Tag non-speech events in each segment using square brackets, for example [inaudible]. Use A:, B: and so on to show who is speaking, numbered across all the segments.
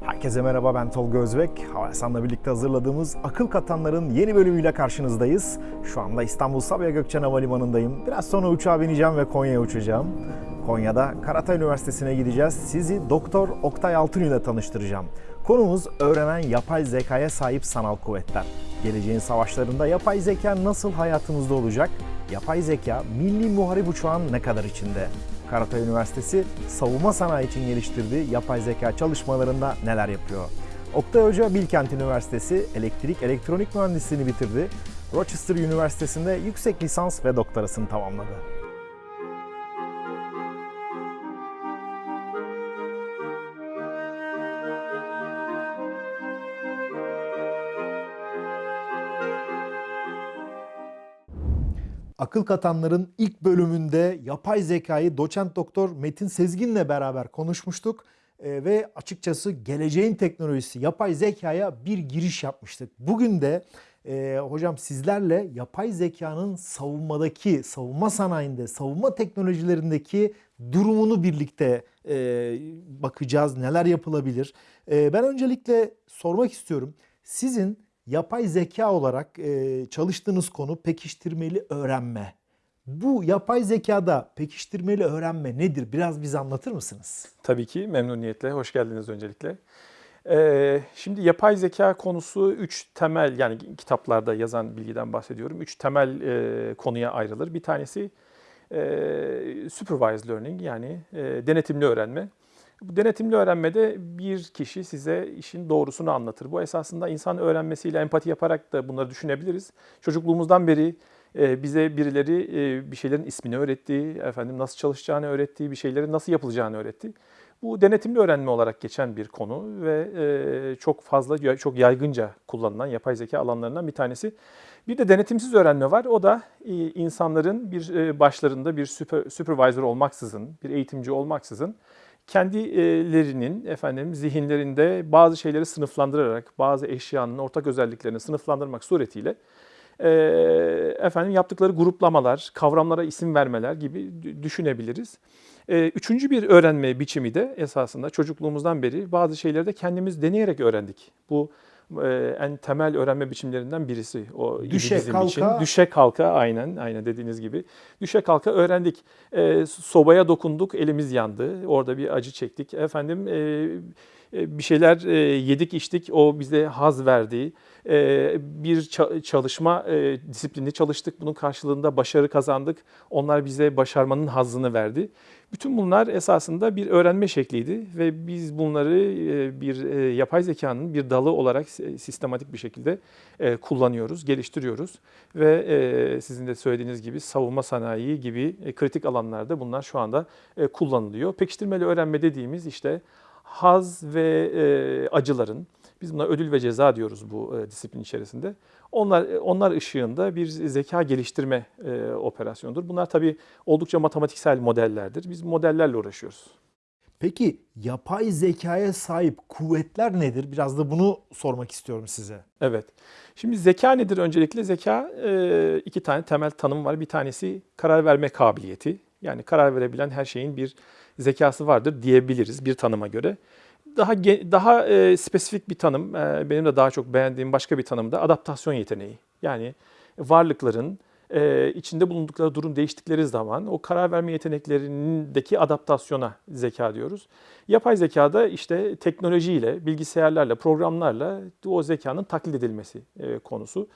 A: Herkese merhaba ben Tolga Özbek. Havelsan'la birlikte hazırladığımız Akıl Katanlar'ın yeni bölümüyle karşınızdayız. Şu anda İstanbul Sabiha Gökçen Havalimanı'ndayım. Biraz sonra uçağa bineceğim ve Konya'ya uçacağım. Konya'da Karatay Üniversitesi'ne gideceğiz. Sizi Doktor Oktay Altın ile tanıştıracağım. Konumuz öğrenen yapay zekaya sahip sanal kuvvetler. Geleceğin savaşlarında yapay zeka nasıl hayatımızda olacak? Yapay zeka milli muharip uçağın ne kadar içinde? Karatay Üniversitesi savunma sanayi için geliştirdiği yapay zeka çalışmalarında neler yapıyor? Oktay Hoca Bilkent Üniversitesi elektrik elektronik mühendisliğini bitirdi. Rochester Üniversitesi'nde yüksek lisans ve doktorasını tamamladı. Akıl Katanların ilk bölümünde yapay zekayı doçent doktor Metin Sezgin'le beraber konuşmuştuk. Ee, ve açıkçası geleceğin teknolojisi yapay zekaya bir giriş yapmıştık. Bugün de e, hocam sizlerle yapay zekanın savunmadaki, savunma sanayinde, savunma teknolojilerindeki durumunu birlikte e, bakacağız. Neler yapılabilir? E, ben öncelikle sormak istiyorum. Sizin yapay zeka olarak e, çalıştığınız konu pekiştirmeli öğrenme. Bu yapay zekada pekiştirmeli öğrenme nedir? Biraz bize anlatır mısınız?
B: Tabii ki memnuniyetle. Hoş geldiniz öncelikle. Ee, şimdi yapay zeka konusu üç temel yani kitaplarda yazan bilgiden bahsediyorum. Üç temel e, konuya ayrılır. Bir tanesi e, supervised learning yani e, denetimli öğrenme. Denetimli öğrenmede bir kişi size işin doğrusunu anlatır. Bu esasında insan öğrenmesiyle empati yaparak da bunları düşünebiliriz. Çocukluğumuzdan beri e, bize birileri e, bir şeylerin ismini öğretti, efendim nasıl çalışacağını öğretti, bir şeylerin nasıl yapılacağını öğretti. Bu denetimli öğrenme olarak geçen bir konu ve e, çok fazla, çok yaygınca kullanılan yapay zeka alanlarından bir tanesi. Bir de denetimsiz öğrenme var. O da insanların bir başlarında bir supervisor olmaksızın, bir eğitimci olmaksızın kendilerinin efendim zihinlerinde bazı şeyleri sınıflandırarak, bazı eşyanın ortak özelliklerini sınıflandırmak suretiyle efendim yaptıkları gruplamalar, kavramlara isim vermeler gibi düşünebiliriz. Üçüncü bir öğrenme biçimi de esasında çocukluğumuzdan beri bazı şeyleri de kendimiz deneyerek öğrendik. Bu e, en temel öğrenme biçimlerinden birisi o
A: Düşe
B: bizim
A: kalka.
B: için. Düşe kalka aynen aynen dediğiniz gibi. Düşe kalka öğrendik. E, sobaya dokunduk, elimiz yandı. Orada bir acı çektik. Efendim e, bir şeyler e, yedik içtik o bize haz verdi. E, bir çalışma e, disiplini çalıştık bunun karşılığında başarı kazandık. Onlar bize başarmanın hazzını verdi. Bütün bunlar esasında bir öğrenme şekliydi ve biz bunları bir yapay zekanın bir dalı olarak sistematik bir şekilde kullanıyoruz, geliştiriyoruz ve sizin de söylediğiniz gibi savunma sanayi gibi kritik alanlarda bunlar şu anda kullanılıyor. Pekiştirmeli öğrenme dediğimiz işte haz ve e, acıların, biz buna ödül ve ceza diyoruz bu e, disiplin içerisinde. Onlar onlar ışığında bir zeka geliştirme e, operasyonudur. Bunlar tabii oldukça matematiksel modellerdir. Biz modellerle uğraşıyoruz.
A: Peki yapay zekaya sahip kuvvetler nedir? Biraz da bunu sormak istiyorum size.
B: Evet. Şimdi zeka nedir öncelikle? Zeka e, iki tane temel tanım var. Bir tanesi karar verme kabiliyeti. Yani karar verebilen her şeyin bir zekası vardır diyebiliriz bir tanıma göre. Daha daha e, spesifik bir tanım, e, benim de daha çok beğendiğim başka bir tanım da adaptasyon yeteneği. Yani varlıkların e, içinde bulundukları durum değiştikleri zaman o karar verme yeteneklerindeki adaptasyona zeka diyoruz. Yapay zekada işte teknolojiyle, bilgisayarlarla, programlarla o zekanın taklit edilmesi e, konusu.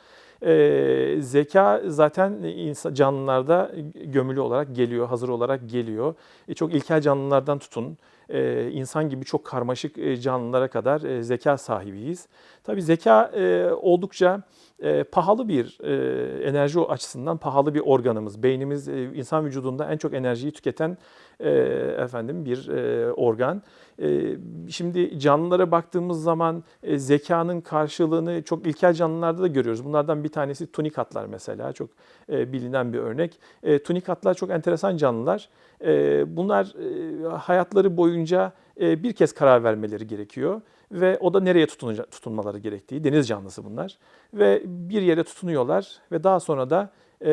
B: E, zeka zaten insan, canlılarda gömülü olarak geliyor, hazır olarak geliyor. E, çok ilkel canlılardan tutun, e, insan gibi çok karmaşık e, canlılara kadar e, zeka sahibiyiz. Tabii zeka e, oldukça e, pahalı bir e, enerji açısından pahalı bir organımız. Beynimiz e, insan vücudunda en çok enerjiyi tüketen e, efendim bir e, organ. E, şimdi canlılara baktığımız zaman e, zekanın karşılığını çok ilkel canlılarda da görüyoruz. Bunlardan bir tanesi tunikatlar mesela çok e, bilinen bir örnek. E, tunikatlar çok enteresan canlılar. E, bunlar e, hayatları boyunca e, bir kez karar vermeleri gerekiyor ve o da nereye tutunmaları gerektiği, deniz canlısı bunlar. Ve bir yere tutunuyorlar ve daha sonra da e,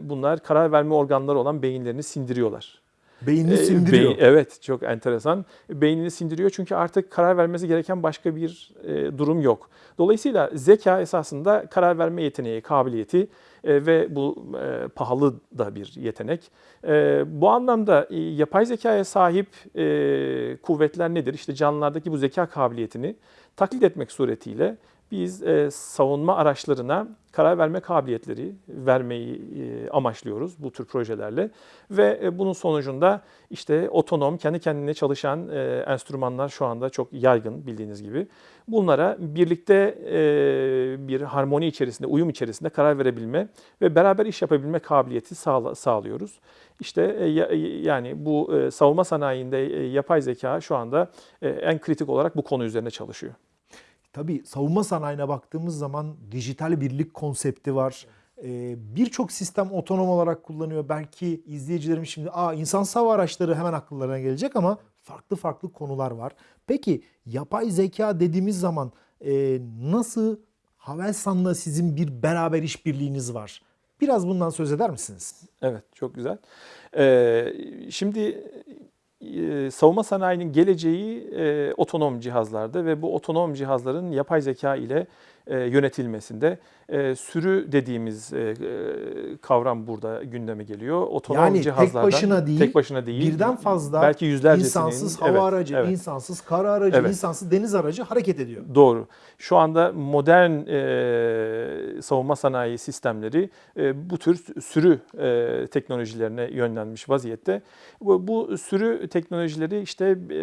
B: bunlar karar verme organları olan beyinlerini sindiriyorlar.
A: Beynini
B: E,
A: sindiriyor.
B: beyin- evet çok enteresan. Beynini sindiriyor çünkü artık karar vermesi gereken başka bir e, durum yok. Dolayısıyla zeka esasında karar verme yeteneği, kabiliyeti e, ve bu e, pahalı da bir yetenek. E, bu anlamda e, yapay zekaya sahip e, kuvvetler nedir? İşte canlılardaki bu zeka kabiliyetini taklit etmek suretiyle biz e, savunma araçlarına karar verme kabiliyetleri vermeyi e, amaçlıyoruz bu tür projelerle ve e, bunun sonucunda işte otonom, kendi kendine çalışan e, enstrümanlar şu anda çok yaygın bildiğiniz gibi. Bunlara birlikte e, bir harmoni içerisinde, uyum içerisinde karar verebilme ve beraber iş yapabilme kabiliyeti sağla, sağlıyoruz. İşte e, ya- yani bu e, savunma sanayinde e, yapay zeka şu anda e, en kritik olarak bu konu üzerine çalışıyor.
A: Tabii savunma sanayine baktığımız zaman dijital birlik konsepti var. Ee, Birçok sistem otonom olarak kullanıyor. Belki izleyicilerim şimdi Aa, insan hava araçları hemen akıllarına gelecek ama farklı farklı konular var. Peki yapay zeka dediğimiz zaman e, nasıl Havelsan'la sizin bir beraber işbirliğiniz var? Biraz bundan söz eder misiniz?
B: Evet, çok güzel. Ee, şimdi savunma sanayinin geleceği e, otonom cihazlarda ve bu otonom cihazların yapay zeka ile e, yönetilmesinde e, sürü dediğimiz e, kavram burada gündeme geliyor. Otonom
A: Yani tek
B: cihazlardan
A: başına değil,
B: tek başına değil,
A: Birden fazla
B: belki yüzlercesinin
A: insansız hava
B: evet,
A: aracı,
B: evet.
A: insansız kara aracı,
B: Evet.
A: insansız deniz aracı hareket ediyor.
B: Doğru. Şu anda modern e, savunma sanayi sistemleri e, bu tür sürü e, teknolojilerine yönlenmiş vaziyette. Bu, bu sürü teknolojileri işte e,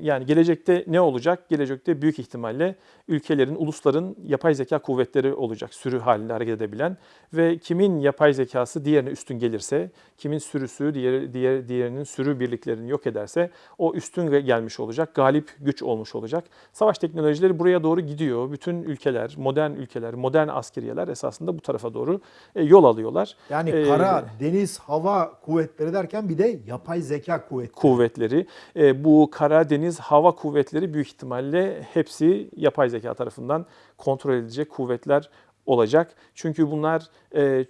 B: yani gelecekte ne olacak? Gelecekte büyük ihtimalle ülkelerin, ulusların yapay zeka kuvvetleri olacak. Sürü halinde hareket edebilen ve kimin yapay zekası diğerine üstün gelirse, kimin sürüsü diğer, diğer diğerinin sürü birliklerini yok ederse o üstün gelmiş olacak, galip güç olmuş olacak. Savaş teknolojileri buraya doğru gidiyor. Bütün ülkeler, modern ülkeler, modern askeriyeler esasında bu tarafa doğru e, yol alıyorlar.
A: Yani
B: Ee,
A: kara, deniz, hava kuvvetleri derken bir de yapay zeka kuvvetleri.
B: kuvvetleri. E, bu kara, deniz, hava kuvvetleri büyük ihtimalle hepsi yapay zeka tarafından kontrol edilecek kuvvetler olacak. Çünkü bunlar e,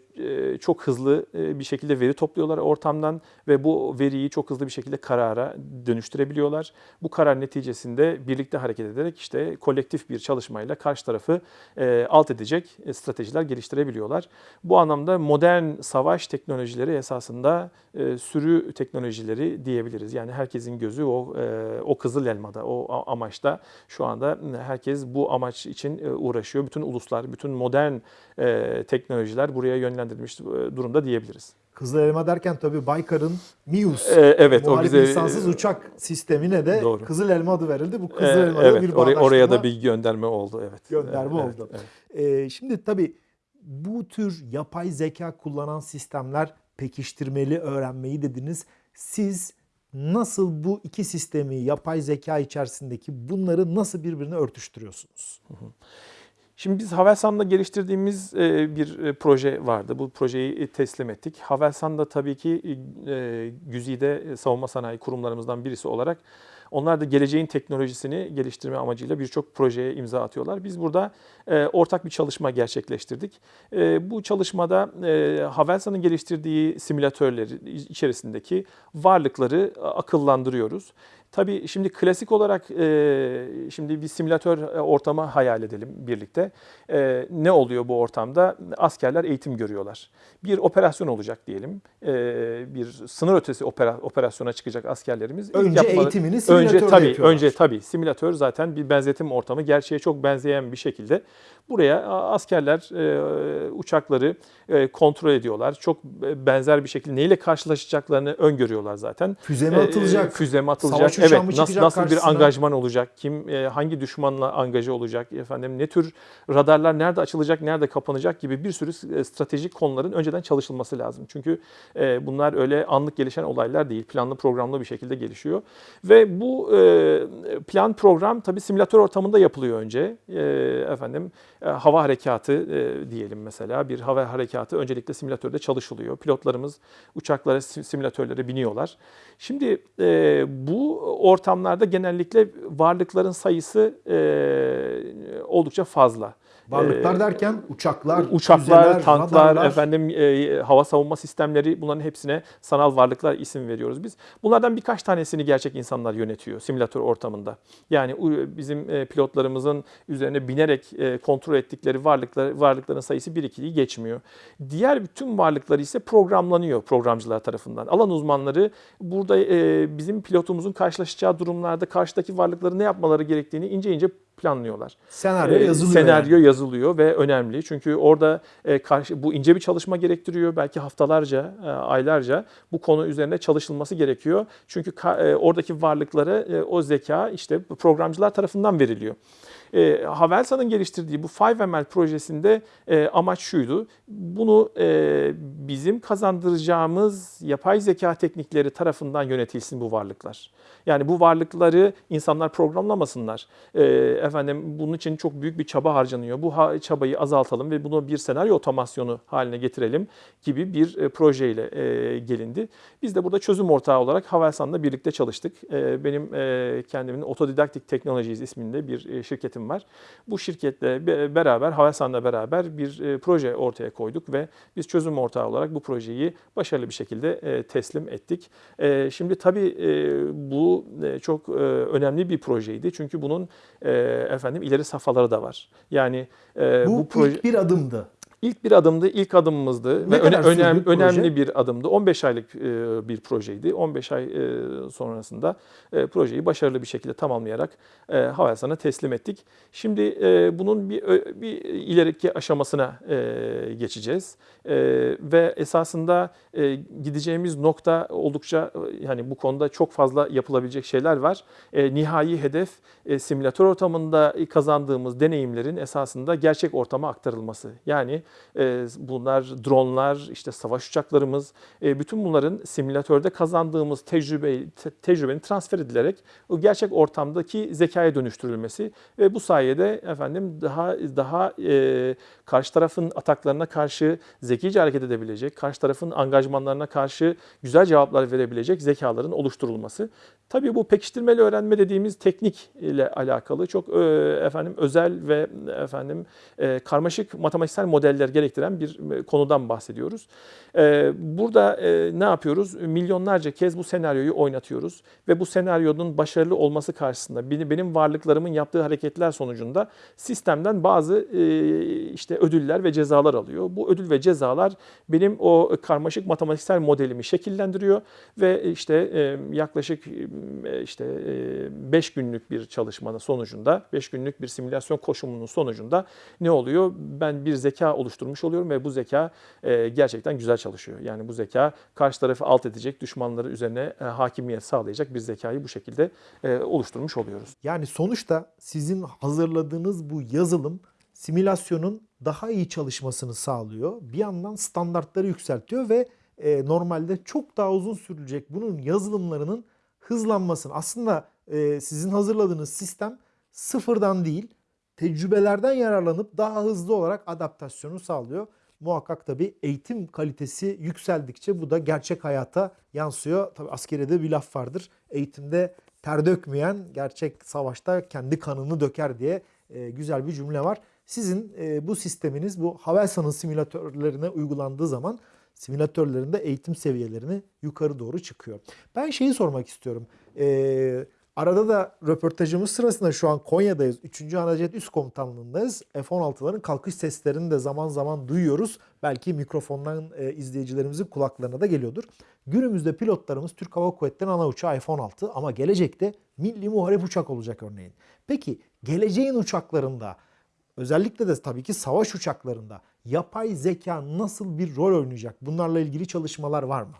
B: çok hızlı e, bir şekilde veri topluyorlar ortamdan ve bu veriyi çok hızlı bir şekilde karara dönüştürebiliyorlar. Bu karar neticesinde birlikte hareket ederek işte kolektif bir çalışmayla karşı tarafı e, alt edecek e, stratejiler geliştirebiliyorlar. Bu anlamda modern savaş teknolojileri esasında e, sürü teknolojileri diyebiliriz. Yani herkesin gözü o e, o kızıl elmada, o amaçta. Şu anda herkes bu amaç için e, uğraşıyor. Bütün uluslar, bütün modern e, teknolojiler buraya yönlendirilmiş e, durumda diyebiliriz.
A: Kızıl elma derken tabii Baykar'ın Mius
B: E, evet o bize
A: insansız uçak sistemine de
B: Doğru.
A: Kızıl Elma adı verildi. Bu
B: e,
A: Kızıl Elma'da
B: evet
A: bir
B: oraya, oraya da bir gönderme oldu evet.
A: Gönderme
B: Evet,
A: oldu.
B: evet.
A: Ee, şimdi tabii bu tür yapay zeka kullanan sistemler pekiştirmeli öğrenmeyi dediniz. Siz nasıl bu iki sistemi yapay zeka içerisindeki bunları nasıl birbirine örtüştürüyorsunuz?
B: Şimdi biz Havelsan'da geliştirdiğimiz e, bir e, proje vardı. Bu projeyi e, teslim ettik. Havelsan da tabii ki Güzide savunma sanayi kurumlarımızdan birisi olarak onlar da geleceğin teknolojisini geliştirme amacıyla birçok projeye imza atıyorlar. Biz burada ortak bir çalışma gerçekleştirdik. Bu çalışmada Havelsan'ın geliştirdiği simülatörleri içerisindeki varlıkları akıllandırıyoruz. Tabii şimdi klasik olarak e, şimdi bir simülatör e, ortamı hayal edelim birlikte. E, ne oluyor bu ortamda? Askerler eğitim görüyorlar. Bir operasyon olacak diyelim. E, bir sınır ötesi opera, operasyona çıkacak askerlerimiz.
A: Önce
B: yapmaları-
A: eğitimini simülatörde
B: önce tabii
A: yapıyorlar.
B: önce tabii simülatör zaten bir benzetim ortamı gerçeğe çok benzeyen bir şekilde buraya askerler e, uçakları e, kontrol ediyorlar. Çok e, benzer bir şekilde neyle karşılaşacaklarını öngörüyorlar zaten.
A: Füze mi
B: E,
A: atılacak?
B: Füze mi atılacak?
A: Savaş
B: evet. Nasıl, nasıl bir
A: karşısına?
B: angajman olacak? Kim e, hangi düşmanla angaje olacak? Efendim ne tür radarlar nerede açılacak, nerede kapanacak gibi bir sürü e, stratejik konuların önceden çalışılması lazım. Çünkü e, bunlar öyle anlık gelişen olaylar değil. Planlı programlı bir şekilde gelişiyor. Ve bu e, plan program tabii simülatör ortamında yapılıyor önce. E, efendim e, hava harekatı e, diyelim mesela. Bir hava harekatı öncelikle simülatörde çalışılıyor. Pilotlarımız uçaklara, sim- simülatörlere biniyorlar. Şimdi e, bu ortamlarda genellikle varlıkların sayısı e, oldukça fazla.
A: Varlıklar
B: Ee,
A: derken uçaklar,
B: Uçaklar,
A: füzeler,
B: tanklar,
A: radarlar.
B: efendim e, hava savunma sistemleri bunların hepsine sanal varlıklar isim veriyoruz biz. Bunlardan birkaç tanesini gerçek insanlar yönetiyor simülatör ortamında. Yani bizim e, pilotlarımızın üzerine binerek e, kontrol ettikleri varlıklar varlıkların sayısı 1-2'yi geçmiyor. Diğer bütün varlıklar ise programlanıyor programcılar tarafından. Alan uzmanları burada e, bizim pilotumuzun karşılaşacağı durumlarda karşıdaki varlıkları ne yapmaları gerektiğini ince ince planlıyorlar.
A: Senaryo
B: Ee,
A: yazılıyor.
B: Senaryo
A: yani.
B: yazılıyor ve önemli. Çünkü orada e, karşı bu ince bir çalışma gerektiriyor. Belki haftalarca, e, aylarca bu konu üzerine çalışılması gerekiyor. Çünkü ka- e, oradaki varlıklara e, o zeka işte programcılar tarafından veriliyor. E, Havelsa'nın geliştirdiği bu 5ML projesinde e, amaç şuydu. Bunu e, bizim kazandıracağımız yapay zeka teknikleri tarafından yönetilsin bu varlıklar. Yani bu varlıkları insanlar programlamasınlar. E, efendim bunun için çok büyük bir çaba harcanıyor. Bu ha- çabayı azaltalım ve bunu bir senaryo otomasyonu haline getirelim gibi bir e, projeyle e, gelindi. Biz de burada çözüm ortağı olarak Havelsan'la birlikte çalıştık. E, benim e, kendimin Autodidactic Technologies isminde bir e, şirketim var. Bu şirketle be- beraber, Havelsan'la beraber bir e, proje ortaya koyduk ve biz çözüm ortağı olarak bu projeyi başarılı bir şekilde e, teslim ettik. E, Şimdi tabii bu çok önemli bir projeydi. Çünkü bunun efendim ileri safhaları da var. Yani
A: Bu,
B: bu, proje
A: ilk bir adımdı.
B: İlk bir adımdı, ilk adımımızdı
A: Ne
B: ve öne-
A: sürdü
B: önem-
A: proje?
B: önemli bir adımdı. 15 aylık e, bir projeydi. 15 ay e, sonrasında e, projeyi başarılı bir şekilde tamamlayarak e, Havelsan'a teslim ettik. Şimdi e, bunun bir bir ileriki aşamasına e, geçeceğiz E, ve esasında e, gideceğimiz nokta oldukça e, yani bu konuda çok fazla yapılabilecek şeyler var. E, nihai hedef e, simülatör ortamında kazandığımız deneyimlerin esasında gerçek ortama aktarılması. Yani e, bunlar dronlar, işte savaş uçaklarımız, e, bütün bunların simülatörde kazandığımız tecrübe te- tecrübenin transfer edilerek o gerçek ortamdaki zekaya dönüştürülmesi ve bu sayede efendim daha daha e, karşı tarafın ataklarına karşı zekice hareket edebilecek, karşı tarafın angajmanlarına karşı güzel cevaplar verebilecek zekaların oluşturulması. Tabii bu pekiştirmeli öğrenme dediğimiz teknik ile alakalı çok e, efendim özel ve efendim e, karmaşık matematiksel modeller gerektiren bir e, konudan bahsediyoruz. E, burada e, ne yapıyoruz? Milyonlarca kez bu senaryoyu oynatıyoruz ve bu senaryonun başarılı olması karşısında beni- benim varlıklarımın yaptığı hareketler sonucunda sistemden bazı işte ödüller ve cezalar alıyor. Bu ödül ve cezalar benim o karmaşık matematiksel modelimi şekillendiriyor ve işte yaklaşık işte 5 günlük bir çalışmanın sonucunda, 5 günlük bir simülasyon koşumunun sonucunda ne oluyor? Ben bir zeka oluşturmuş oluyorum ve bu zeka e, gerçekten güzel çalışıyor. Yani bu zeka karşı tarafı alt edecek, düşmanları üzerine e, hakimiyet sağlayacak bir zekayı bu şekilde e, oluşturmuş oluyoruz.
A: Yani sonuçta sizin hazırladığınız bu yazılım simülasyonun daha iyi çalışmasını sağlıyor. Bir yandan standartları yükseltiyor ve e, normalde çok daha uzun sürecek bunun yazılımlarının hızlanmasını. Aslında e, sizin hazırladığınız sistem sıfırdan değil, tecrübelerden yararlanıp daha hızlı olarak adaptasyonu sağlıyor. Muhakkak tabii eğitim kalitesi yükseldikçe bu da gerçek hayata yansıyor. Tabii askerede bir laf vardır. Eğitimde ter dökmeyen gerçek savaşta kendi kanını döker diye e, güzel bir cümle var. Sizin e, bu sisteminiz bu Havelsan'ın simülatörlerine uygulandığı zaman simülatörlerinde eğitim seviyelerini yukarı doğru çıkıyor. Ben şeyi sormak istiyorum. E, arada da röportajımız sırasında şu an Konya'dayız. 3. Anacet Üst Komutanlığı'ndayız. F-16'ların kalkış seslerini de zaman zaman duyuyoruz. Belki mikrofondan e, izleyicilerimizin kulaklarına da geliyordur. Günümüzde pilotlarımız Türk Hava Kuvvetleri'nin ana uçağı F-16 ama gelecekte milli muharip uçak olacak örneğin. Peki geleceğin uçaklarında özellikle de tabii ki savaş uçaklarında yapay zeka nasıl bir rol oynayacak? Bunlarla ilgili çalışmalar var mı?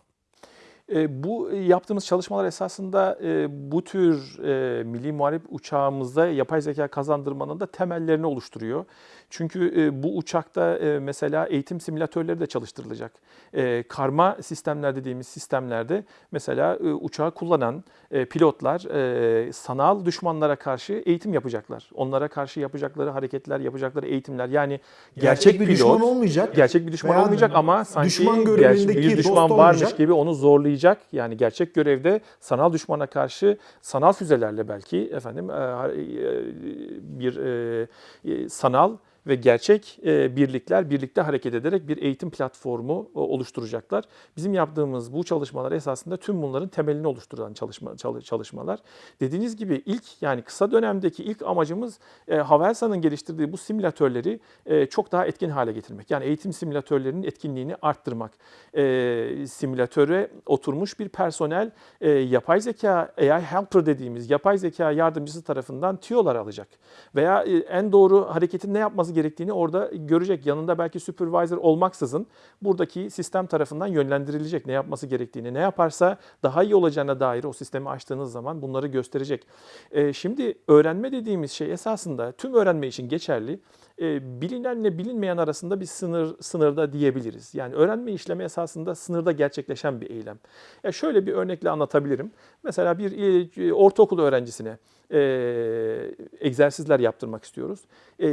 B: E, Bu yaptığımız çalışmalar esasında e, bu tür e, milli muharip uçağımızda yapay zeka kazandırmanın da temellerini oluşturuyor. Çünkü e, bu uçakta e, mesela eğitim simülatörleri de çalıştırılacak. E, Karma sistemler dediğimiz sistemlerde mesela e, uçağı kullanan e, pilotlar e, sanal düşmanlara karşı eğitim yapacaklar. Onlara karşı yapacakları hareketler, yapacakları eğitimler yani gerçek,
A: bir
B: pilot
A: düşman olmayacak.
B: gerçek bir düşman
A: Veya
B: olmayacak ama sanki
A: düşman
B: gerçek
A: görevindeki
B: bir düşman varmış
A: olmayacak.
B: gibi onu zorlayacak savaşacak yani gerçek görevde sanal düşmana karşı sanal füzelerle belki efendim e, e, bir e, sanal ve gerçek e, birlikler birlikte hareket ederek bir eğitim platformu e, oluşturacaklar. Bizim yaptığımız bu çalışmalar esasında tüm bunların temelini oluşturan çalışma çalı- çalışmalar. Dediğiniz gibi ilk yani kısa dönemdeki ilk amacımız e, Havelsa'nın geliştirdiği bu simülatörleri e, çok daha etkin hale getirmek. Yani eğitim simülatörlerinin etkinliğini arttırmak. E, simülatöre oturmuş bir personel e, yapay zeka AI helper dediğimiz yapay zeka yardımcısı tarafından tüyolar alacak. Veya e, en doğru hareketin ne yapması gerektiğini orada görecek. Yanında belki supervisor olmaksızın buradaki sistem tarafından yönlendirilecek ne yapması gerektiğini. Ne yaparsa daha iyi olacağına dair o sistemi açtığınız zaman bunları gösterecek. E, şimdi öğrenme dediğimiz şey esasında tüm öğrenme için geçerli. E, bilinenle bilinmeyen arasında bir sınır sınırda diyebiliriz. Yani öğrenme işlemi esasında sınırda gerçekleşen bir eylem. Ya şöyle bir örnekle anlatabilirim. Mesela bir e, ortaokul öğrencisine e, egzersizler yaptırmak istiyoruz. E,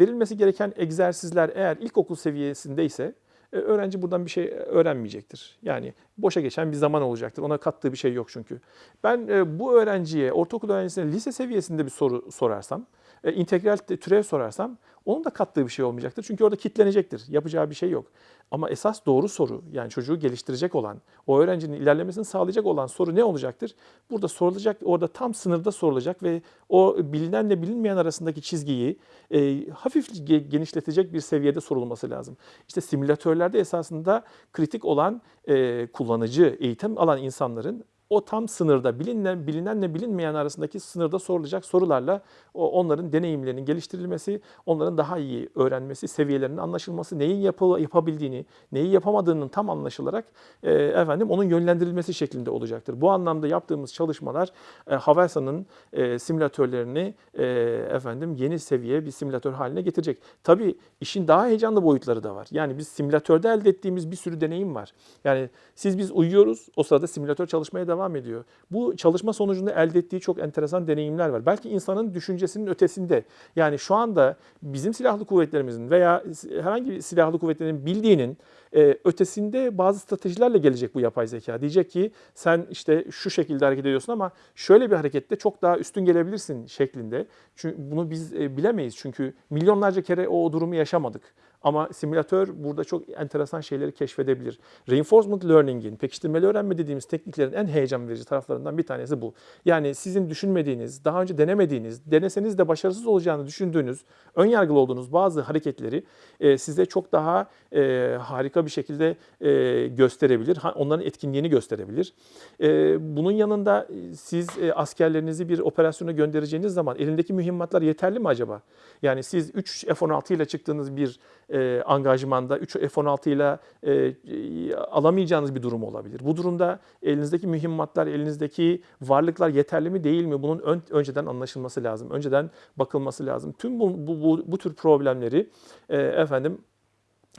B: verilmesi gereken egzersizler eğer ilkokul seviyesindeyse e, öğrenci buradan bir şey öğrenmeyecektir. Yani boşa geçen bir zaman olacaktır. Ona kattığı bir şey yok çünkü. Ben e, bu öğrenciye, ortaokul öğrencisine lise seviyesinde bir soru sorarsam, e, integral türev sorarsam onun da kattığı bir şey olmayacaktır. Çünkü orada kitlenecektir. Yapacağı bir şey yok. Ama esas doğru soru yani çocuğu geliştirecek olan, o öğrencinin ilerlemesini sağlayacak olan soru ne olacaktır? Burada sorulacak, orada tam sınırda sorulacak ve o bilinenle bilinmeyen arasındaki çizgiyi e, hafif ge- genişletecek bir seviyede sorulması lazım. İşte simülatörlerde esasında kritik olan e, kullanıcı, eğitim alan insanların o tam sınırda bilinen bilinenle bilinmeyen arasındaki sınırda sorulacak sorularla o onların deneyimlerinin geliştirilmesi, onların daha iyi öğrenmesi, seviyelerinin anlaşılması, neyin yapı, yapabildiğini, neyi yapamadığının tam anlaşılarak e, efendim onun yönlendirilmesi şeklinde olacaktır. Bu anlamda yaptığımız çalışmalar e, Havelsa'nın e, simülatörlerini e, efendim yeni seviye bir simülatör haline getirecek. Tabii işin daha heyecanlı boyutları da var. Yani biz simülatörde elde ettiğimiz bir sürü deneyim var. Yani siz biz uyuyoruz, o sırada simülatör çalışmaya devam ediyor. Bu çalışma sonucunda elde ettiği çok enteresan deneyimler var. Belki insanın düşüncesinin ötesinde. Yani şu anda bizim silahlı kuvvetlerimizin veya herhangi bir silahlı kuvvetlerin bildiğinin e, ötesinde bazı stratejilerle gelecek bu yapay zeka. Diyecek ki sen işte şu şekilde hareket ediyorsun ama şöyle bir harekette çok daha üstün gelebilirsin şeklinde. Çünkü bunu biz e, bilemeyiz çünkü milyonlarca kere o durumu yaşamadık. Ama simülatör burada çok enteresan şeyleri keşfedebilir. Reinforcement learning'in, pekiştirmeli öğrenme dediğimiz tekniklerin en heyecan verici taraflarından bir tanesi bu. Yani sizin düşünmediğiniz, daha önce denemediğiniz, deneseniz de başarısız olacağını düşündüğünüz, ön yargılı olduğunuz bazı hareketleri e, size çok daha e, harika bir şekilde e, gösterebilir. Onların etkinliğini gösterebilir. E, bunun yanında e, siz e, askerlerinizi bir operasyona göndereceğiniz zaman elindeki mühimmatlar yeterli mi acaba? Yani siz 3 F-16 ile çıktığınız bir e, angajmanda 3 F-16 ile e, alamayacağınız bir durum olabilir. Bu durumda elinizdeki mühimmatlar, elinizdeki varlıklar yeterli mi değil mi? Bunun ön- önceden anlaşılması lazım. Önceden bakılması lazım. Tüm bu, bu, bu, bu tür problemleri e, efendim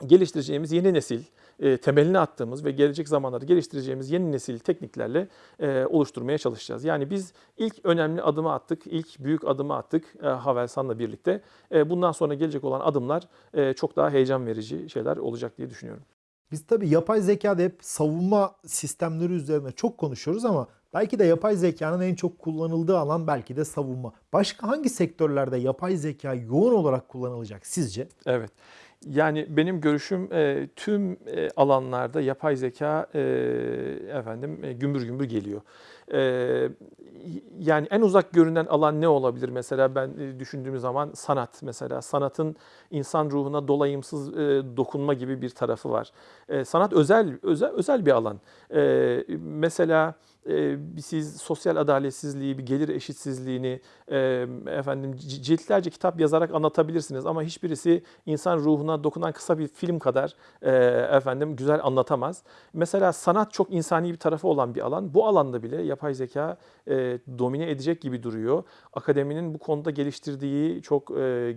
B: geliştireceğimiz yeni nesil, e, temelini attığımız ve gelecek zamanlarda geliştireceğimiz yeni nesil tekniklerle e, oluşturmaya çalışacağız. Yani biz ilk önemli adımı attık, ilk büyük adımı attık e, Havelsan'la birlikte. E, bundan sonra gelecek olan adımlar e, çok daha heyecan verici şeyler olacak diye düşünüyorum.
A: Biz tabii yapay zekada hep savunma sistemleri üzerine çok konuşuyoruz ama belki de yapay zekanın en çok kullanıldığı alan belki de savunma. Başka hangi sektörlerde yapay zeka yoğun olarak kullanılacak sizce?
B: Evet. Yani benim görüşüm e, tüm e, alanlarda yapay zeka e, efendim gümbür gümbür geliyor. Yani en uzak görünen alan ne olabilir mesela ben düşündüğüm zaman sanat mesela sanatın insan ruhuna dolayımsız dokunma gibi bir tarafı var. Sanat özel özel özel bir alan. Mesela siz sosyal adaletsizliği, bir gelir eşitsizliğini efendim ciltlerce kitap yazarak anlatabilirsiniz ama hiçbirisi insan ruhuna dokunan kısa bir film kadar efendim güzel anlatamaz. Mesela sanat çok insani bir tarafı olan bir alan. Bu alanda bile yapay zeka domine edecek gibi duruyor. Akademinin bu konuda geliştirdiği çok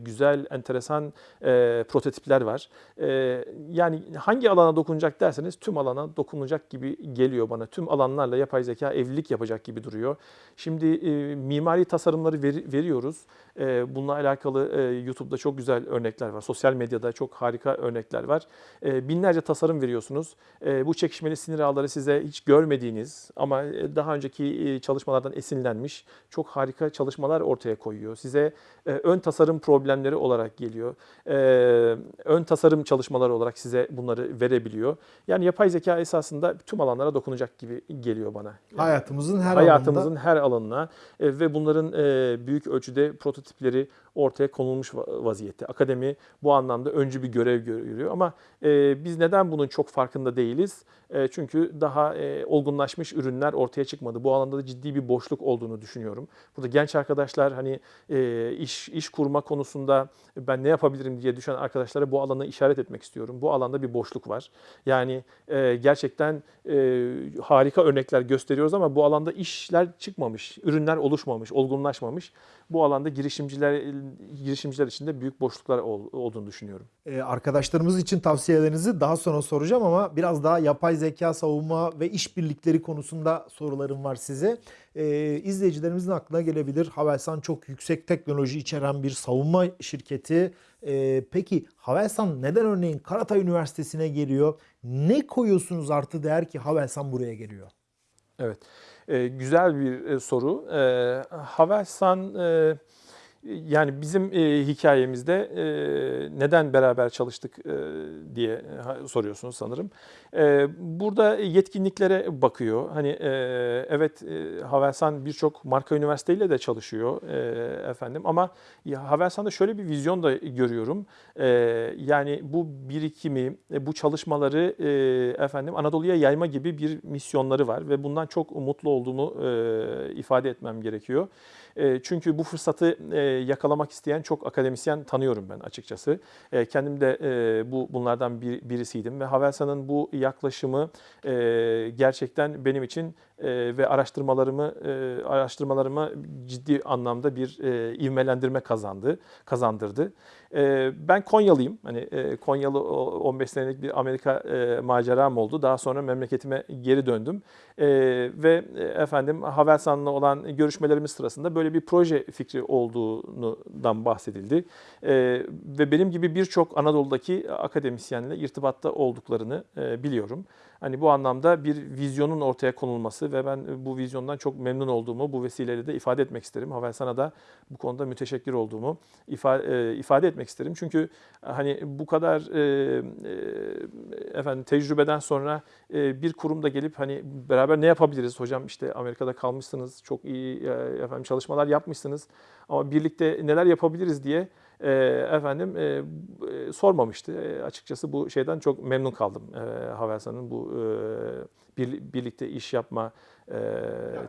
B: güzel, enteresan prototipler var. Yani hangi alana dokunacak derseniz tüm alana dokunacak gibi geliyor bana. Tüm alanlarla yapay zeka zeka evlilik yapacak gibi duruyor. Şimdi e, mimari tasarımları veri- veriyoruz. E, bununla alakalı e, YouTube'da çok güzel örnekler var. Sosyal medyada çok harika örnekler var. E, binlerce tasarım veriyorsunuz. E, bu çekişmeli sinir ağları size hiç görmediğiniz ama e, daha önceki e, çalışmalardan esinlenmiş çok harika çalışmalar ortaya koyuyor. Size e, ön tasarım problemleri olarak geliyor. E, ön tasarım çalışmaları olarak size bunları verebiliyor. Yani yapay zeka esasında tüm alanlara dokunacak gibi geliyor bana.
A: Hayatımızın her
B: hayatımızın
A: alanında
B: her alanına e, ve bunların e, büyük ölçüde prototipleri ortaya konulmuş va- vaziyette. Akademi bu anlamda öncü bir görev görüyor ama e, biz neden bunun çok farkında değiliz? E, çünkü daha e, olgunlaşmış ürünler ortaya çıkmadı. Bu alanda da ciddi bir boşluk olduğunu düşünüyorum. Burada genç arkadaşlar hani e, iş iş kurma konusunda ben ne yapabilirim diye düşen arkadaşlara bu alanı işaret etmek istiyorum. Bu alanda bir boşluk var. Yani e, gerçekten e, harika örnekler gösteriyoruz ama bu alanda işler çıkmamış, ürünler oluşmamış, olgunlaşmamış. Bu alanda girişimciler girişimciler için de büyük boşluklar ol- olduğunu düşünüyorum.
A: Ee, arkadaşlarımız için tavsiyelerinizi daha sonra soracağım ama biraz daha yapay zeka savunma ve işbirlikleri konusunda sorularım var size. Ee, izleyicilerimizin aklına gelebilir. Havelsan çok yüksek teknoloji içeren bir savunma şirketi. Ee, peki Havelsan neden örneğin Karatay Üniversitesi'ne geliyor? Ne koyuyorsunuz artı değer ki Havelsan buraya geliyor?
B: Evet, e, güzel bir e, soru. E, Havelsan e, yani bizim e, hikayemizde e, neden beraber çalıştık e, diye soruyorsunuz sanırım. E, burada yetkinliklere bakıyor. Hani e, evet e, Havelsan birçok marka üniversiteyle de çalışıyor e, efendim ama Havelsan'da şöyle bir vizyon da görüyorum. E, yani bu birikimi, e, bu çalışmaları e, efendim Anadolu'ya yayma gibi bir misyonları var ve bundan çok mutlu olduğumu e, ifade etmem gerekiyor. E, çünkü bu fırsatı e, yakalamak isteyen çok akademisyen tanıyorum ben açıkçası. E, kendim de bu bunlardan bir, birisiydim ve Havelsan'ın bu yaklaşımı gerçekten benim için e, ve araştırmalarımı e, araştırmalarıma ciddi anlamda bir e, ivmelendirme kazandı, kazandırdı. E, ben Konyalıyım. Hani e, Konyalı o- 15 senelik bir Amerika e, maceram oldu. Daha sonra memleketime geri döndüm. E, ve e, efendim Havelsan'la olan görüşmelerimiz sırasında böyle bir proje fikri olduğundan bahsedildi. Ve benim gibi birçok Anadolu'daki akademisyenle irtibatta olduklarını biliyorum. Hani bu anlamda bir vizyonun ortaya konulması ve ben bu vizyondan çok memnun olduğumu bu vesileyle de ifade etmek isterim. Havelsan'a da bu konuda müteşekkir olduğumu ifade, ifade etmek isterim. Çünkü hani bu kadar e, e, efendim tecrübeden sonra e, bir kurumda gelip hani beraber ne yapabiliriz hocam işte Amerika'da kalmışsınız çok iyi e, efendim çalışmalar yapmışsınız ama birlikte neler yapabiliriz diye e, efendim e, sormamıştı. E, açıkçası bu şeyden çok memnun kaldım. E, Havelsan'ın bu e, bir, birlikte iş yapma e,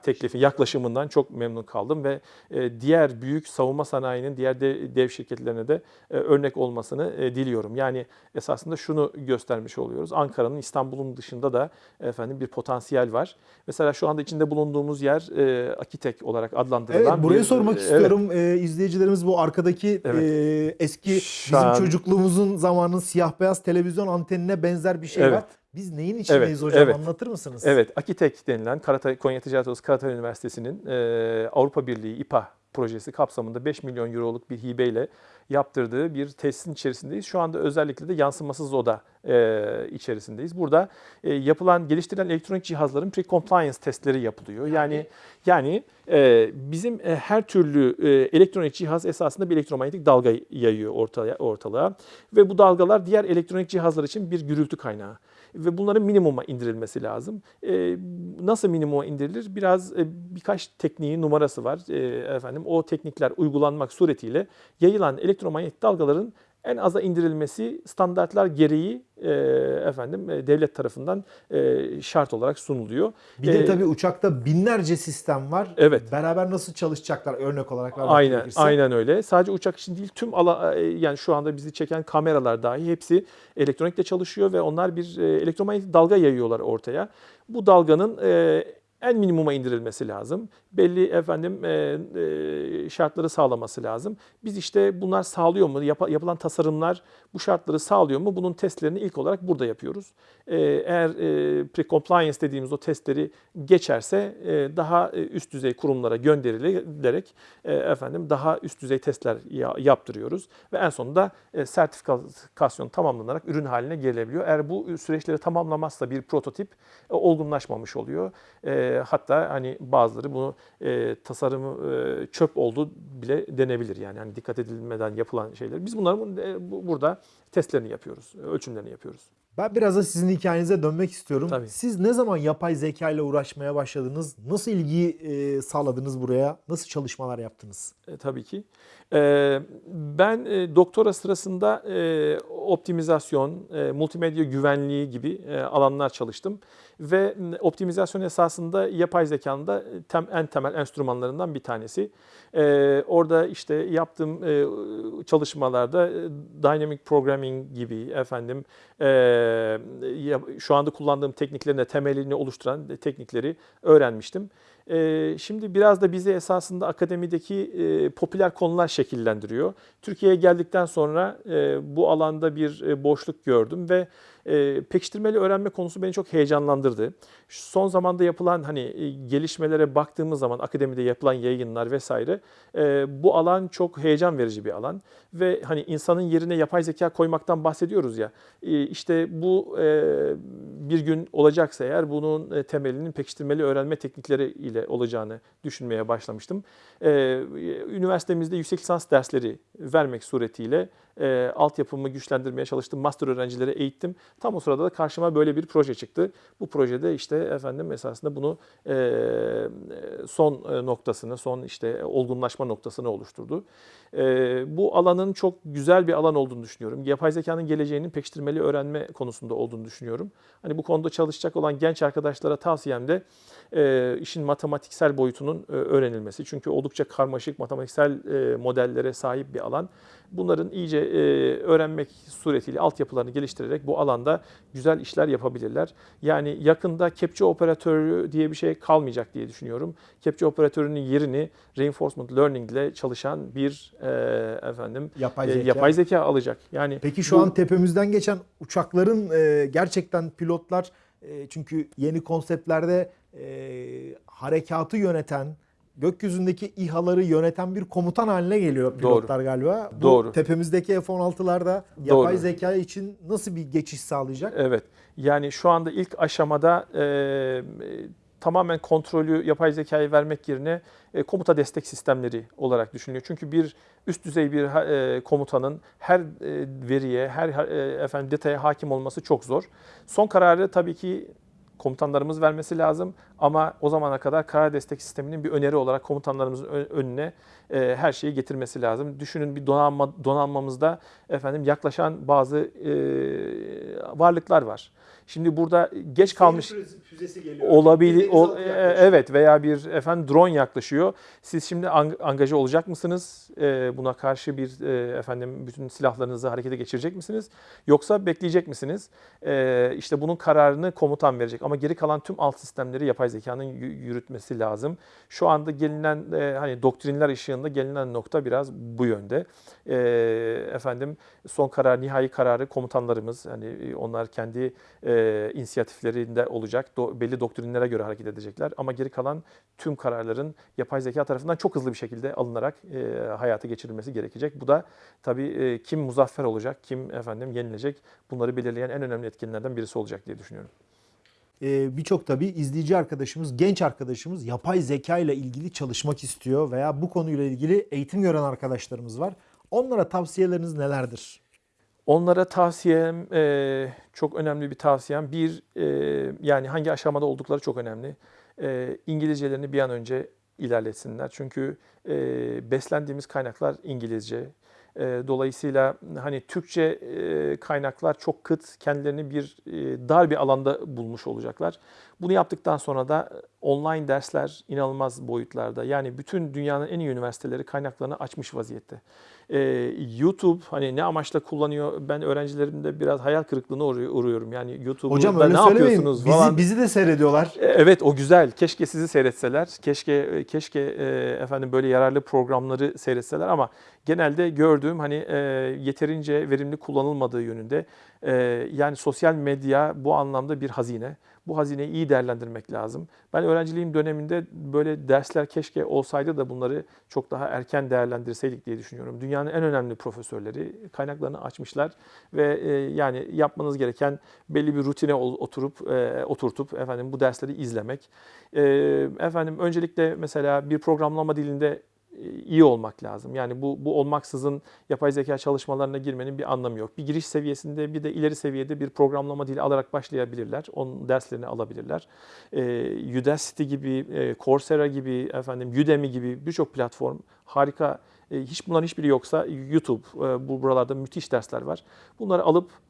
B: teklifi yaklaşımından çok memnun kaldım ve e, diğer büyük savunma sanayinin diğer de, dev şirketlerine de e, örnek olmasını e, diliyorum. Yani esasında şunu göstermiş oluyoruz. Ankara'nın İstanbul'un dışında da efendim bir potansiyel var. Mesela şu anda içinde bulunduğumuz yer e, Akitek olarak adlandırılan
A: Evet burayı
B: bir-
A: sormak
B: Evet.
A: istiyorum. Ee, izleyicilerimiz bu arkadaki
B: Evet.
A: e, eski
B: Şu
A: bizim
B: an-
A: çocukluğumuzun zamanın siyah beyaz televizyon antenine benzer bir şey
B: Evet.
A: var. Biz neyin içindeyiz
B: Evet,
A: hocam
B: evet.
A: anlatır mısınız?
B: Evet, Akitek denilen Karatay, Konya Ticaret Odası Karatay Üniversitesi'nin e, Avrupa Birliği İPA projesi kapsamında 5 milyon euroluk bir hibeyle yaptırdığı bir tesisin içerisindeyiz. Şu anda özellikle de yansımasız oda e, içerisindeyiz. Burada e, yapılan, geliştirilen elektronik cihazların pre-compliance testleri yapılıyor. Yani yani e, bizim e, her türlü e, elektronik cihaz esasında bir elektromanyetik dalga yayıyor ortaya, ortalığa ve bu dalgalar diğer elektronik cihazlar için bir gürültü kaynağı ve bunların minimuma indirilmesi lazım. E, nasıl minimuma indirilir? Biraz e, birkaç tekniği numarası var. E, efendim o teknikler uygulanmak suretiyle yayılan elektromanyetik dalgaların en aza indirilmesi standartlar gereği e, efendim e, devlet tarafından e, şart olarak sunuluyor.
A: Bir de
B: E,
A: tabii uçakta binlerce sistem var.
B: Evet.
A: Beraber nasıl çalışacaklar örnek olarak vermek
B: Aynen,
A: gerekirse.
B: aynen öyle. Sadece uçak için değil, tüm ala, e, yani şu anda bizi çeken kameralar dahi hepsi elektronikle çalışıyor ve onlar bir e, elektromanyetik dalga yayıyorlar ortaya. Bu dalganın e, en minimuma indirilmesi lazım. Belli efendim e, e, şartları sağlaması lazım. Biz işte bunlar sağlıyor mu? Yap- yapılan tasarımlar bu şartları sağlıyor mu? Bunun testlerini ilk olarak burada yapıyoruz. E, eğer e, pre-compliance dediğimiz o testleri geçerse e, daha e, üst düzey kurumlara gönderilerek e, efendim daha üst düzey testler ya- yaptırıyoruz ve en sonunda e, sertifikasyon tamamlanarak ürün haline gelebiliyor. Eğer bu süreçleri tamamlamazsa bir prototip e, olgunlaşmamış oluyor. E, hatta hani bazıları bunu e, tasarımı e, çöp oldu bile denebilir yani. hani dikkat edilmeden yapılan şeyler. Biz bunların e, bu- burada testlerini yapıyoruz, ölçümlerini yapıyoruz.
A: Ben biraz da sizin hikayenize dönmek istiyorum.
B: Tabii.
A: Siz ne zaman yapay zeka ile uğraşmaya başladınız? Nasıl ilgi e, sağladınız buraya? Nasıl çalışmalar yaptınız?
B: E, tabii ki. E, ben e, doktora sırasında e, optimizasyon, e, multimedya güvenliği gibi e, alanlar çalıştım. Ve optimizasyon esasında yapay zekanın da tem, en temel enstrümanlarından bir tanesi. E, orada işte yaptığım e, çalışmalarda e, dynamic programming gibi efendim e, şu anda kullandığım tekniklerin temelini oluşturan teknikleri öğrenmiştim. Ee, Şimdi biraz da bizi esasında akademideki e, popüler konular şekillendiriyor. Türkiye'ye geldikten sonra e, bu alanda bir e, boşluk gördüm ve e, pekiştirmeli öğrenme konusu beni çok heyecanlandırdı. Şu Son zamanda yapılan hani e, gelişmelere baktığımız zaman akademide yapılan yayınlar vesaire e, bu alan çok heyecan verici bir alan ve hani insanın yerine yapay zeka koymaktan bahsediyoruz ya. E, işte bu e, bir gün olacaksa eğer bunun e, temelinin pekiştirmeli öğrenme teknikleri ile olacağını düşünmeye başlamıştım. E, üniversitemizde yüksek lisans dersleri vermek suretiyle e, altyapımı güçlendirmeye çalıştım. Master öğrencileri eğittim. Tam o sırada da karşıma böyle bir proje çıktı. Bu projede işte efendim esasında bunu son noktasını, son işte olgunlaşma noktasını oluşturdu. Bu alanın çok güzel bir alan olduğunu düşünüyorum. Yapay zekanın geleceğinin pekiştirmeli öğrenme konusunda olduğunu düşünüyorum. Hani bu konuda çalışacak olan genç arkadaşlara tavsiyem de işin matematiksel boyutunun öğrenilmesi. Çünkü oldukça karmaşık matematiksel modellere sahip bir alan. Bunların iyice e, öğrenmek suretiyle altyapılarını geliştirerek bu alanda güzel işler yapabilirler. Yani yakında kepçe operatörü diye bir şey kalmayacak diye düşünüyorum. Kepçe operatörünün yerini reinforcement learning ile çalışan bir e, efendim
A: Yapay
B: e,
A: zeka.
B: yapay zeka alacak. Yani
A: Peki şu
B: bu-
A: an tepemizden geçen uçakların e, gerçekten pilotlar e, çünkü yeni konseptlerde e, harekatı yöneten, gökyüzündeki İHA'ları yöneten bir komutan haline geliyor pilotlar galiba. Bu
B: Doğru.
A: tepemizdeki F-16'larda yapay
B: Doğru.
A: zeka için nasıl bir geçiş sağlayacak?
B: Evet. Yani şu anda ilk aşamada e, tamamen kontrolü yapay zekayı vermek yerine e, komuta destek sistemleri olarak düşünülüyor. Çünkü bir üst düzey bir e, komutanın her e, veriye, her e, efendim detaya hakim olması çok zor. Son kararı tabii ki komutanlarımız vermesi lazım ama o zamana kadar karar destek sisteminin bir öneri olarak komutanlarımızın önüne e, her şeyi getirmesi lazım. Düşünün bir donanma donanmamızda efendim yaklaşan bazı e, varlıklar var. Şimdi burada geç kalmış
A: füzesi geliyor.
B: olabilir ol- e, evet veya bir efendim drone yaklaşıyor. Siz şimdi ang- angaja olacak mısınız? E, buna karşı bir e, efendim bütün silahlarınızı harekete geçirecek misiniz? Yoksa bekleyecek misiniz? E, işte bunun kararını komutan verecek ama geri kalan tüm alt sistemleri yapay zekanın yü- yürütmesi lazım. Şu anda gelinen e, hani doktrinler ışığında gelinen nokta biraz bu yönde. E, efendim son karar, nihai kararı komutanlarımız hani e, onlar kendi e, inisiyatiflerinde olacak. Do- belli doktrinlere göre hareket edecekler ama geri kalan tüm kararların yapay zeka tarafından çok hızlı bir şekilde alınarak e, hayata geçirilmesi gerekecek. Bu da tabii e, kim muzaffer olacak, kim efendim yenilecek bunları belirleyen en önemli etkenlerden birisi olacak diye düşünüyorum.
A: Ee, Birçok tabii izleyici arkadaşımız, genç arkadaşımız yapay zeka ile ilgili çalışmak istiyor veya bu konuyla ilgili eğitim gören arkadaşlarımız var. Onlara tavsiyeleriniz nelerdir?
B: Onlara tavsiyem, e, çok önemli bir tavsiyem. Bir, e, yani hangi aşamada oldukları çok önemli. E, İngilizcelerini bir an önce ilerletsinler. Çünkü e, beslendiğimiz kaynaklar İngilizce. E, dolayısıyla hani Türkçe e, kaynaklar çok kıt, kendilerini bir e, dar bir alanda bulmuş olacaklar. Bunu yaptıktan sonra da e, online dersler inanılmaz boyutlarda. Yani bütün dünyanın en iyi üniversiteleri kaynaklarını açmış vaziyette. Ee, YouTube hani ne amaçla kullanıyor? Ben öğrencilerimde biraz hayal kırıklığına uğru- uğruyorum. Yani YouTube'da ne yapıyorsunuz
A: Bizi,
B: falan.
A: bizi de seyrediyorlar.
B: E, Evet o güzel. Keşke sizi seyretseler. Keşke keşke e, efendim böyle yararlı programları seyretseler ama genelde gördüğüm hani e, yeterince verimli kullanılmadığı yönünde. E, yani sosyal medya bu anlamda bir hazine. Bu hazineyi iyi değerlendirmek lazım. Ben öğrenciliğim döneminde böyle dersler keşke olsaydı da bunları çok daha erken değerlendirseydik diye düşünüyorum. Dünyanın en önemli profesörleri kaynaklarını açmışlar ve e, yani yapmanız gereken belli bir rutine oturup e, oturtup efendim bu dersleri izlemek. E, efendim öncelikle mesela bir programlama dilinde iyi olmak lazım. Yani bu bu olmaksızın yapay zeka çalışmalarına girmenin bir anlamı yok. Bir giriş seviyesinde bir de ileri seviyede bir programlama dili alarak başlayabilirler. Onun derslerini alabilirler. E, Udacity gibi, e, Coursera gibi, efendim Udemy gibi birçok platform harika. E, hiç bunların hiçbiri yoksa YouTube, e, bu buralarda müthiş dersler var. Bunları alıp e,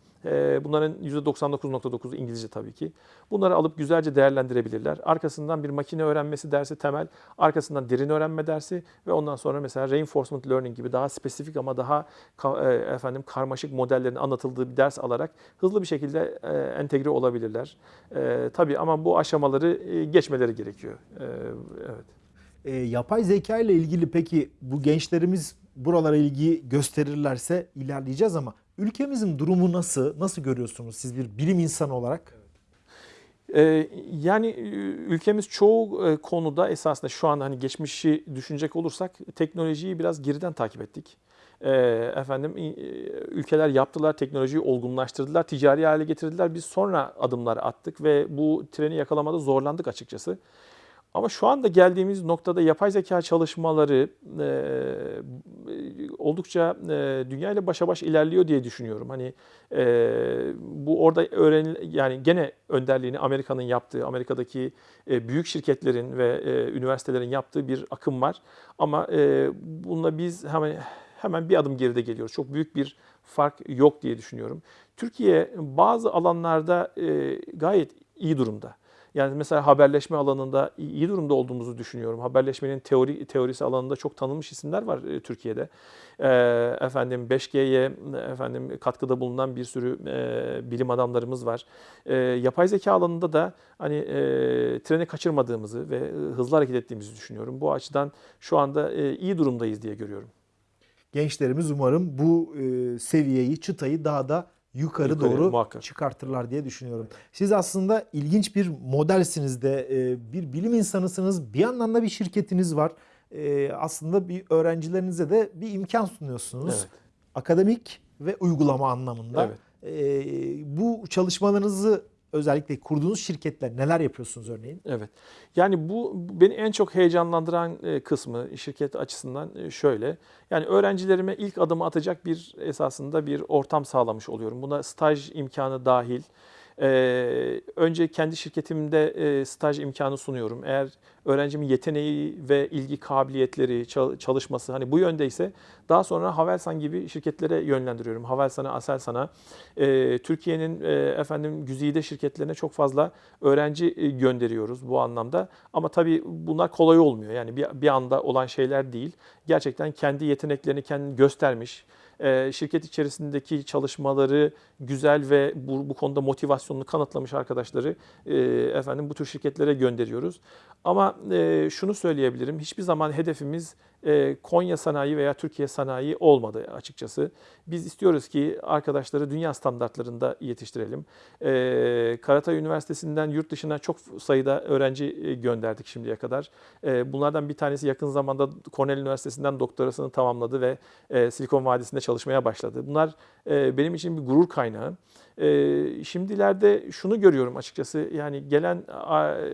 B: Bunların %99.9'u İngilizce tabii ki. Bunları alıp güzelce değerlendirebilirler. Arkasından bir makine öğrenmesi dersi temel, arkasından derin öğrenme dersi ve ondan sonra mesela reinforcement learning gibi daha spesifik ama daha e, efendim karmaşık modellerin anlatıldığı bir ders alarak hızlı bir şekilde e, entegre olabilirler. E, tabii ama bu aşamaları geçmeleri gerekiyor. Evet.
A: E, yapay zeka ile ilgili peki bu gençlerimiz buralara ilgi gösterirlerse ilerleyeceğiz ama ülkemizin durumu nasıl? Nasıl görüyorsunuz siz bir bilim insanı olarak?
B: Ee, yani ülkemiz çoğu e, konuda esasında şu an hani geçmişi düşünecek olursak teknolojiyi biraz geriden takip ettik. Ee, efendim e, ülkeler yaptılar, teknolojiyi olgunlaştırdılar, ticari hale getirdiler. Biz sonra adımlar attık ve bu treni yakalamada zorlandık açıkçası. Ama şu anda geldiğimiz noktada yapay zeka çalışmaları e, oldukça e, dünya ile başa baş ilerliyor diye düşünüyorum. Hani e, bu orada öğren yani gene önderliğini Amerika'nın yaptığı, Amerika'daki e, büyük şirketlerin ve e, üniversitelerin yaptığı bir akım var. Ama e, bununla biz hemen hemen bir adım geride geliyoruz. Çok büyük bir fark yok diye düşünüyorum. Türkiye bazı alanlarda e, gayet iyi durumda. Yani mesela haberleşme alanında iyi durumda olduğumuzu düşünüyorum. Haberleşmenin teori teorisi alanında çok tanınmış isimler var e, Türkiye'de. E, efendim 5G'ye efendim katkıda bulunan bir sürü e, bilim adamlarımız var. Yapay zeka alanında da hani treni kaçırmadığımızı ve hızlı hareket ettiğimizi düşünüyorum. Bu açıdan şu anda iyi durumdayız diye görüyorum.
A: Gençlerimiz umarım bu seviyeyi, çıtayı daha da yukarı,
B: Yukarı,
A: doğru
B: muhakkak.
A: çıkartırlar diye düşünüyorum. Siz aslında ilginç bir modelsiniz de e, bir bilim insanısınız. Bir yandan da bir şirketiniz var. E, aslında bir öğrencilerinize de bir imkan sunuyorsunuz.
B: Evet.
A: Akademik ve uygulama anlamında.
B: Evet.
A: E, bu çalışmalarınızı özellikle kurduğunuz şirketler neler yapıyorsunuz örneğin?
B: Evet. Yani bu bu beni en çok heyecanlandıran e, kısmı şirket açısından e, şöyle. Yani öğrencilerime ilk adımı atacak bir esasında bir ortam sağlamış oluyorum. Buna staj imkanı dahil. Ee, önce kendi şirketimde e, staj imkanı sunuyorum. Eğer öğrencimin yeteneği ve ilgi kabiliyetleri, çal- çalışması hani bu yöndeyse daha sonra Havelsan gibi şirketlere yönlendiriyorum. Havelsan'a, Aselsan'a, e, Türkiye'nin e, efendim güzide şirketlerine çok fazla öğrenci e, gönderiyoruz bu anlamda. Ama tabii bunlar kolay olmuyor. Yani bir, bir anda olan şeyler değil. Gerçekten kendi yeteneklerini kendini göstermiş, e, şirket içerisindeki çalışmaları güzel ve bu, bu konuda motivasyonunu kanıtlamış arkadaşları e, efendim bu tür şirketlere gönderiyoruz. Ama e, şunu söyleyebilirim, hiçbir zaman hedefimiz Konya sanayi veya Türkiye sanayi olmadı açıkçası. Biz istiyoruz ki arkadaşları dünya standartlarında yetiştirelim. E, Karatay Üniversitesi'nden yurt dışına çok sayıda öğrenci e, gönderdik şimdiye kadar. E, bunlardan bir tanesi yakın zamanda Cornell Üniversitesi'nden doktorasını tamamladı ve e, Silikon Vadisi'nde çalışmaya başladı. Bunlar e, benim için bir gurur kaynağı. E, şimdilerde şunu görüyorum açıkçası yani gelen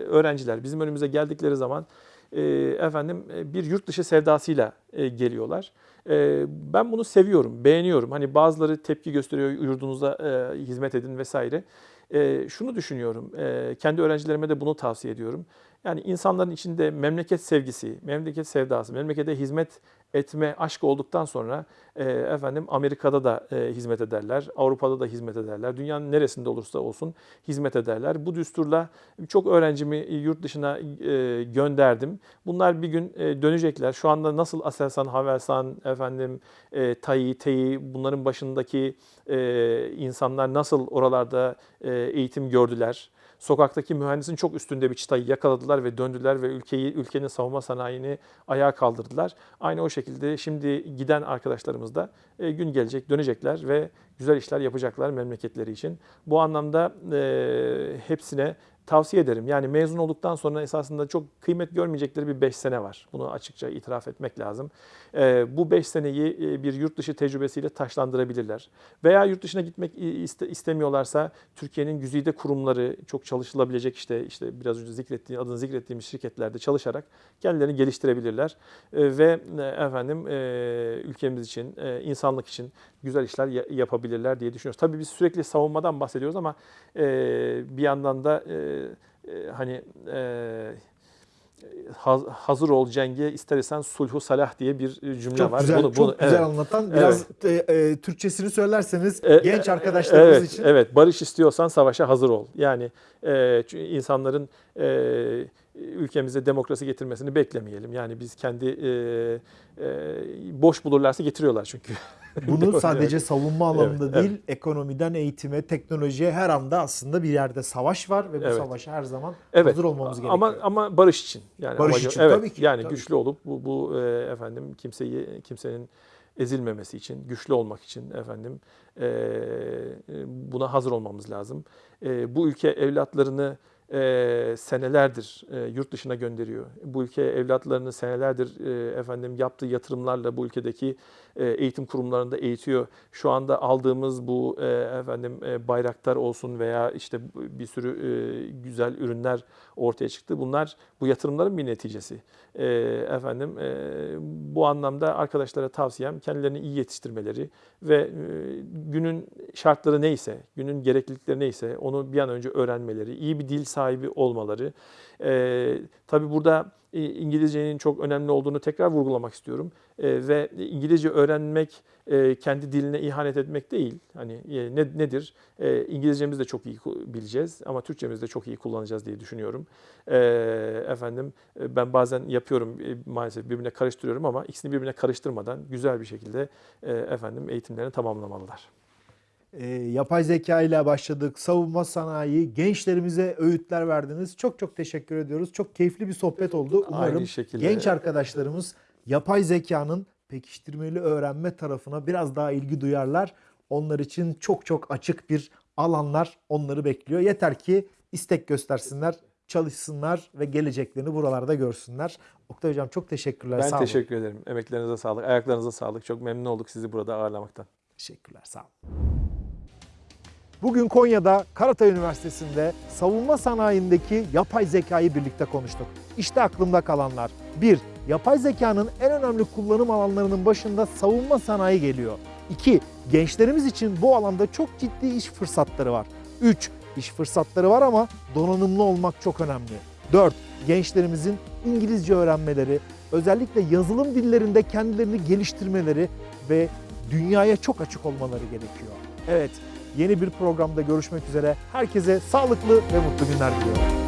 B: öğrenciler bizim önümüze geldikleri zaman e, efendim e, bir yurt dışı sevdasıyla e, geliyorlar. E, ben bunu seviyorum, beğeniyorum. Hani bazıları tepki gösteriyor yurdunuza e, hizmet edin vesaire. E, şunu düşünüyorum, e, kendi öğrencilerime de bunu tavsiye ediyorum. Yani insanların içinde memleket sevgisi, memleket sevdası, memlekete hizmet etme aşkı olduktan sonra e, efendim Amerika'da da e, hizmet ederler, Avrupa'da da hizmet ederler, dünyanın neresinde olursa olsun hizmet ederler. Bu düsturla çok öğrencimi yurt dışına e, gönderdim. Bunlar bir gün e, dönecekler. Şu anda nasıl Aselsan, Havelsan, efendim e, TAİ, TEİ bunların başındaki e, insanlar nasıl oralarda e, eğitim gördüler? Sokaktaki mühendisin çok üstünde bir çıtayı yakaladılar ve döndüler ve ülkeyi, ülkenin savunma sanayini ayağa kaldırdılar. Aynı o şekilde şimdi giden arkadaşlarımız da e, gün gelecek, dönecekler ve güzel işler yapacaklar memleketleri için. Bu anlamda e, hepsine tavsiye ederim. Yani mezun olduktan sonra esasında çok kıymet görmeyecekleri bir 5 sene var. Bunu açıkça itiraf etmek lazım. E, bu 5 seneyi e, bir yurt dışı tecrübesiyle taşlandırabilirler. Veya yurt dışına gitmek iste- istemiyorlarsa Türkiye'nin güzide kurumları çok çalışılabilecek işte işte biraz önce zikrettiğim adını zikrettiğimiz şirketlerde çalışarak kendilerini geliştirebilirler E, ve e, efendim e, ülkemiz için, insanlık için güzel işler ya- yapabilirler diye düşünüyoruz. Tabii biz sürekli savunmadan bahsediyoruz ama bir yandan da e, hani e, haz- hazır ol cenge istersen sulhu salah diye bir cümle
A: Çok
B: var.
A: güzel,
B: Bunu-
A: çok
B: bunu-
A: güzel
B: evet.
A: anlatan. Biraz e, e, Türkçesini söylerseniz
B: E,
A: genç
B: e,
A: arkadaşlarımız
B: evet,
A: için.
B: Evet, barış istiyorsan savaşa hazır ol. Yani e, insanların e, ülkemize demokrasi getirmesini beklemeyelim. Yani biz kendi e, e, boş bulurlarsa getiriyorlar çünkü. [laughs] [laughs]
A: Bunu sadece savunma alanında
B: Evet,
A: değil, ekonomiden eğitime, teknolojiye her anda aslında bir yerde savaş var ve bu
B: Evet.
A: savaşa her zaman
B: Evet.
A: hazır olmamız gerekiyor.
B: Ama ama barış için. Yani
A: Barış
B: amacı-
A: için,
B: evet,
A: tabii ki,
B: Yani
A: tabii
B: güçlü olup bu bu e, efendim kimseyi kimsenin ezilmemesi için, güçlü olmak için efendim e, buna hazır olmamız lazım. E, bu ülke evlatlarını e, senelerdir e, yurt dışına gönderiyor. Bu ülke evlatlarını senelerdir e, efendim yaptığı yatırımlarla bu ülkedeki e, eğitim kurumlarında eğitiyor. Şu anda aldığımız bu e, efendim e, bayraktar olsun veya işte bir sürü e, güzel ürünler ortaya çıktı. Bunlar bu yatırımların bir neticesi. E, efendim e, bu anlamda arkadaşlara tavsiyem kendilerini iyi yetiştirmeleri ve e, günün şartları neyse, günün gereklilikleri neyse onu bir an önce öğrenmeleri, iyi bir dil sahibi olmaları. E, tabii burada e, İngilizcenin çok önemli olduğunu tekrar vurgulamak istiyorum. E, ve İngilizce öğrenmek e, kendi diline ihanet etmek değil. Hani e, ne, nedir? E, İngilizcemizi de çok iyi bileceğiz ama Türkçemizi de çok iyi kullanacağız diye düşünüyorum. E, efendim ben bazen yapıyorum e, maalesef birbirine karıştırıyorum ama ikisini birbirine karıştırmadan güzel bir şekilde e, efendim eğitimlerini tamamlamalılar.
A: E, yapay zeka ile başladık. Savunma sanayi, gençlerimize öğütler verdiniz. Çok çok teşekkür ediyoruz. Çok keyifli bir sohbet oldu. Umarım
B: Aynı şekilde.
A: genç arkadaşlarımız yapay zekanın pekiştirmeli öğrenme tarafına biraz daha ilgi duyarlar. Onlar için çok çok açık bir alanlar onları bekliyor. Yeter ki istek göstersinler, çalışsınlar ve geleceklerini buralarda görsünler. Oktay Hocam çok teşekkürler.
B: Ben
A: sağ olun.
B: teşekkür ederim. Emeklerinize sağlık, ayaklarınıza sağlık. Çok memnun olduk sizi burada ağırlamaktan.
A: Teşekkürler, sağ olun. Bugün Konya'da Karatay Üniversitesi'nde savunma sanayindeki yapay zekayı birlikte konuştuk. İşte aklımda kalanlar. 1. Yapay zekanın en önemli kullanım alanlarının başında savunma sanayi geliyor. 2. Gençlerimiz için bu alanda çok ciddi iş fırsatları var. 3. İş fırsatları var ama donanımlı olmak çok önemli. 4. Gençlerimizin İngilizce öğrenmeleri, özellikle yazılım dillerinde kendilerini geliştirmeleri ve dünyaya çok açık olmaları gerekiyor. Evet, yeni bir programda görüşmek üzere. Herkese sağlıklı ve mutlu günler diliyorum.